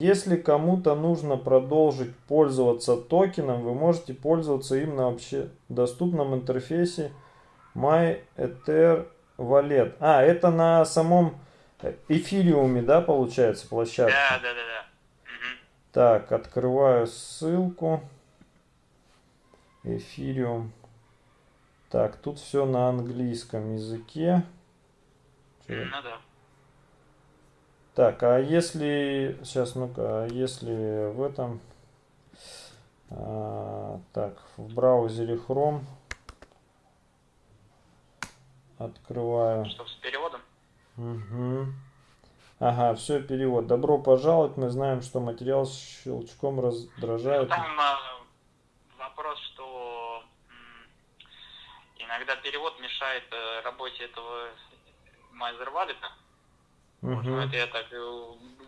Если кому-то нужно продолжить пользоваться токеном, вы можете пользоваться им на вообще доступном интерфейсе MyEther Wallet. А, это на самом эфириуме, да, получается, площадка? Да, да, да, да. Так, открываю ссылку. Эфириум. Так, тут все на английском языке. Ну да. Так, а если... Сейчас, ну-ка, а если в этом... а, так, в браузере Chrome открываю. Что с переводом? Угу. Ага, все, перевод. Добро пожаловать. Мы знаем, что материал щелчком Ну, раздражает. там а, вопрос, что иногда перевод мешает э, работе этого Майзер Ну, Мгм. это я так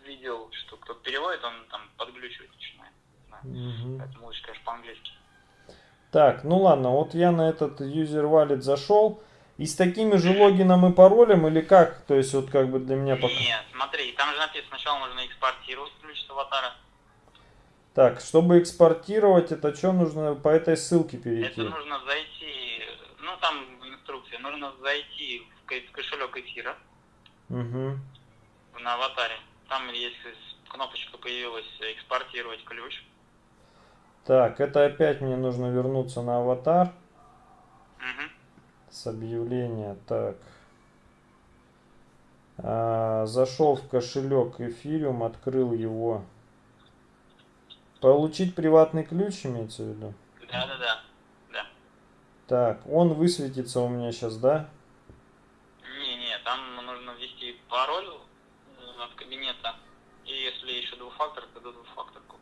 видел, что кто переводит, он там подглючивать начинает. Мгм. Поэтому лучше, конечно, по-английски. Так, ну ладно, вот я на этот user wallet зашел. И с такими же логином и паролем или как? То есть вот как бы для меня пока... Нет, смотри, там же написано, сначала нужно экспортировать ключ с аватара. Так, чтобы экспортировать, это что нужно по этой ссылке перейти? Это нужно зайти, ну там в инструкции, нужно зайти в кошелек эфира Угу. На аватаре. Там есть кнопочка появилась экспортировать ключ. Так, это опять мне нужно вернуться на аватар Мгм. с объявления. Так. А, зашел в кошелек эфириум, открыл его. Получить приватный ключ имеется в виду? Да, да, да. Да. Так, он высветится у меня сейчас, да? Не, не, там нужно ввести пароль кабинета. И если еще двухфактор, то двухфакторку.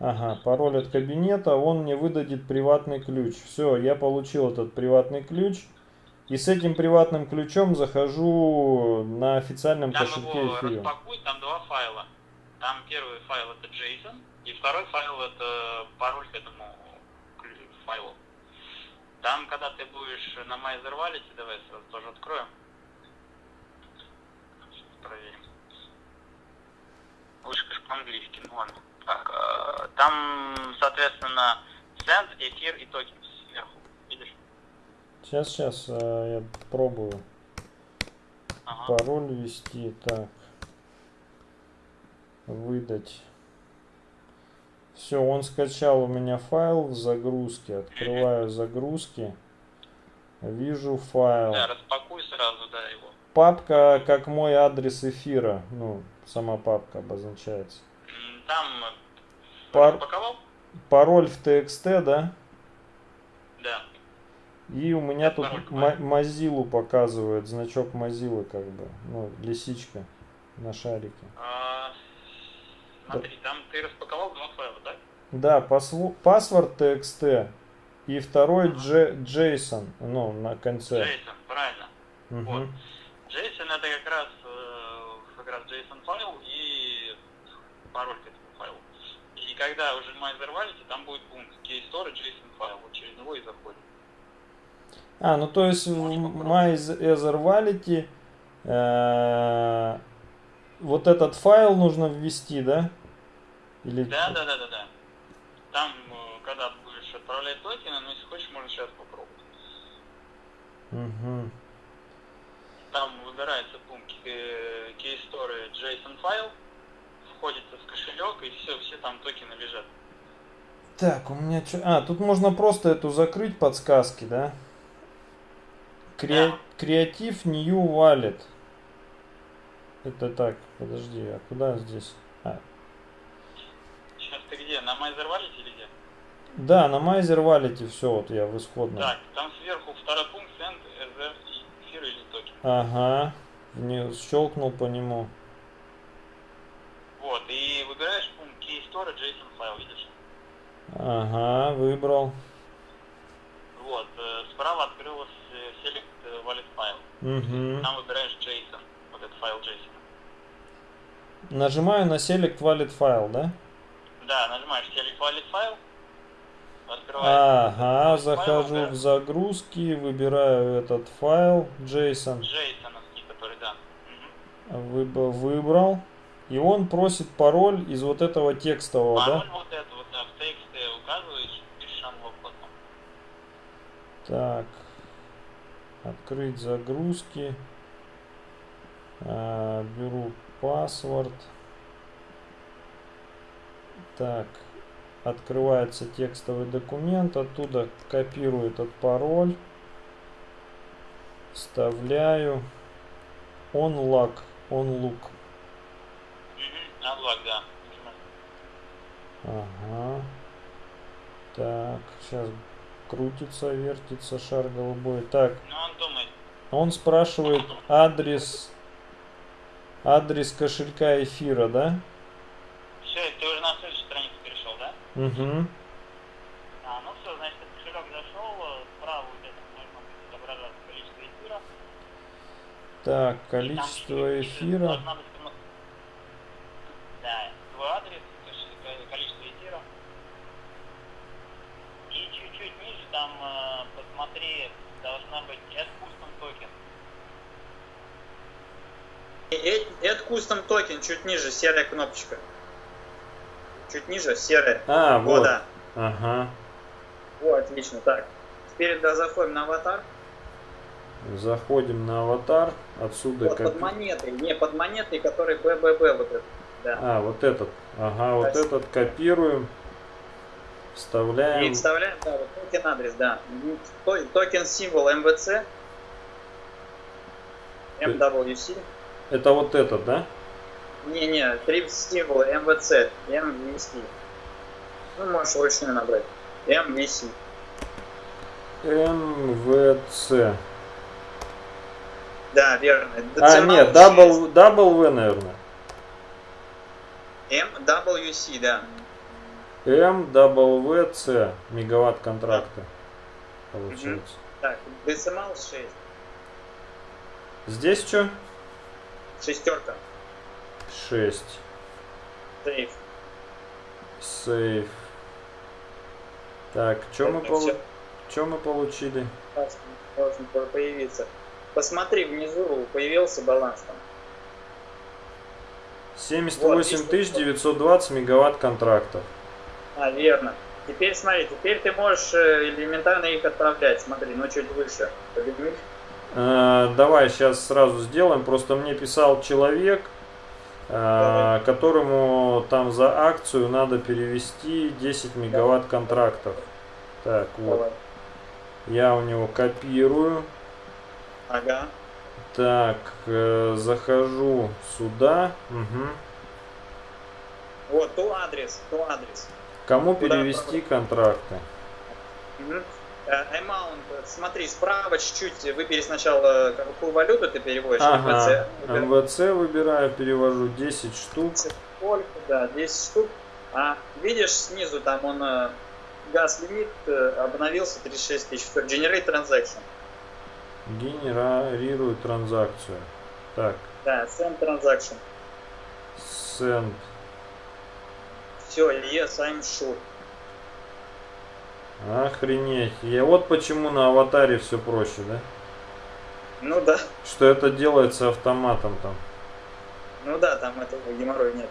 Ага, пароль от кабинета, он мне выдадет приватный ключ. Все, я получил этот приватный ключ. И с этим приватным ключом захожу на официальном Там кошельке его эфириум. распакуй, там два файла. Там первый файл это JSON, и второй файл это пароль к этому файлу. Там, когда ты будешь на Майзер валите, давай сразу тоже откроем. Проверим. По-английски, ну ладно. Так, э, там, соответственно, send, эфир и токен сверху. Видишь? Сейчас, сейчас, э, я пробую Ага. пароль ввести. Так, выдать. Все, он скачал у меня файл в загрузке. Открываю загрузки. Вижу файл. Да, распакуй сразу, да, его. Папка как мой адрес эфира. Ну, сама папка обозначается. Там э, Пар-? Пароль в TXT, да? Да. И у меня Это тут. Mozilla показывает, значок Mozilla как бы, ну, лисичка на шарике. А, смотри, там ты распаковал два файла, да? Да, посву- паспорт TXT и второй J- JSON, ну, на конце. JSON, правильно. Мгм. Вот. JSON это как раз, э, как раз JSON файл и пароль к этому файлу. И когда уже Майзер валите, там будет пункт key storage JSON файл, вот через него и заходит. А, ну то есть в MyEtherWallet э, вот этот файл нужно ввести, да? Или Да, да, да, да, да. Там, э, когда будешь отправлять токены, ну если хочешь, можно сейчас попробовать. Мгм. Там выбирается пункт э, key storage JSON файл, входится в кошелек и все, все там токены лежат. Так, у меня что? А, тут можно просто эту закрыть подсказки, да? Кре... Да. Create New Wallet. Это так, подожди, а куда здесь? А, Сейчас ты где? На Майзер валите или где? да, на MyEther Wallet все, вот я в исходном. Так, там сверху второй пункт send RZ и эфир или токен. Ага, не щелкнул по нему. Вот, и выбираешь пункт key storage JSON файл, видишь? Ага, выбрал. Вот, э, справа открылось э, select wallet файл. Угу. Там выбираешь JSON, вот этот файл JSON. Нажимаю на Select Wallet File, да? Да, нажимаешь select wallet файл, Ага, этот файл, захожу да, в загрузки, выбираю этот файл JSON. JSON, который, да. Выб- Выбрал. И он просит пароль из вот этого текстового, Пароль да? вот это вот, да, в тексте указываешь, пишешь unlock потом. Так. Открыть загрузки. А, беру паспорт. Так. Открывается текстовый документ. Оттуда копирую этот пароль. Вставляю. Onlock. Onlook. Unlock, да. Ага. Так, сейчас крутится, вертится шар голубой. Так, Ну, он думает, он спрашивает адрес, адрес кошелька эфира, да? все, ты уже на следующую страницу перешел, да? Угу. А, ну все, значит, этот кошелек зашел, э, справа у тебя там должно быть отображаться количество эфира. Так, и там количество ниже эфира. должна быть Да, твой адрес, кош- количество эфира. И чуть-чуть ниже там, э, посмотри, должна быть add custom token. Add Custom token чуть ниже, серая кнопочка. Чуть ниже, серая. А, Вот, да. Ага. О, отлично. Так. Теперь да, заходим на аватар. Заходим на аватар. Отсюда Вот, как... под монетой. Не, под монетой, который БББ вот этот. Да. А, вот этот. Ага, вот Спасибо. этот копируем. И Вставляем. вставляем, да, вот токен адрес, да. Токен символ MWC. MWC. Это вот этот, да? Не-не, три символа МВЦ. MVC. Ну, можешь вручную набрать. MVC. МВЦ. Да, верно. А, нет, шесть. double W, наверное. MWC, да. МВЦ. Мегаватт контракта. Получается. Так, децимал 6. Здесь что? Шестерка. 6. Сейф. Сейф. Так, что мы, чё мы получили? Должен по- появиться. Посмотри, внизу появился баланс там. 78 Вот, тысяч 920 мегаватт контрактов. А, верно. Теперь смотри, теперь ты можешь э, элементарно их отправлять. Смотри, ну чуть выше. Э, давай сейчас сразу сделаем. Просто мне писал человек, э, Давай. которому там за акцию надо перевести 10 мегаватт контрактов. Так, вот. Я у него копирую. Ага. Так, э, захожу сюда. Мгм. Вот, то адрес, то адрес. Кому Куда перевести контракты? Мгм. Э, Amount, э, смотри, справа чуть-чуть выбери сначала, э, какую валюту ты переводишь. Ага, MVC, выбирай. МВЦ выбираю, перевожу 10 штук. Сколько, да, 10 штук. А видишь снизу, там он э, газ лимит э, обновился 36 тысяч. Всё, Generate transaction. Генерирую транзакцию. Так, Да, send transaction. send. Все, yes, I'm sure. Охренеть. Я вот почему на аватаре все проще, да? Ну да, Что это делается автоматом там. ну да, там этого геморроя нет.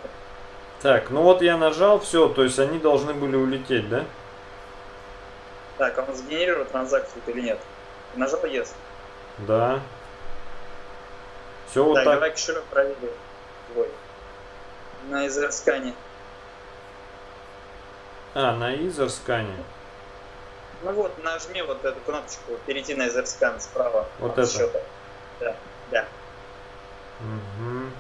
Так, ну вот я нажал, все, то есть они должны были улететь, да? Так, а он сгенерировал транзакцию или нет? Нажал yes. Да. Все вот так, давай кошелек проверим. Твой. На изерскане. А, на изерскане. Ну вот, нажми вот эту кнопочку, перейти на изерскан справа. Вот от это? счета. Да, да. Мгм.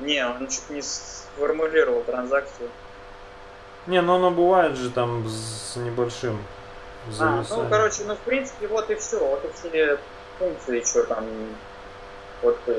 Не, он чуть не сформулировал транзакцию. Не, ну оно бывает же там с небольшим А, зависанием. ну, короче, ну, в принципе, вот и все. Вот и все функции, что там. Вот э,